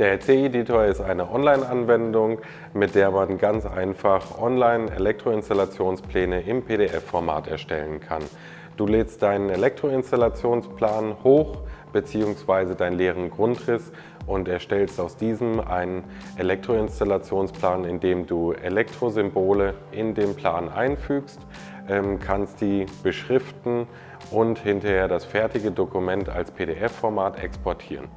Der C-Editor ist eine Online-Anwendung, mit der man ganz einfach online Elektroinstallationspläne im PDF-Format erstellen kann. Du lädst deinen Elektroinstallationsplan hoch bzw. deinen leeren Grundriss und erstellst aus diesem einen Elektroinstallationsplan, in dem du Elektrosymbole in den Plan einfügst, ähm, kannst die beschriften und hinterher das fertige Dokument als PDF-Format exportieren.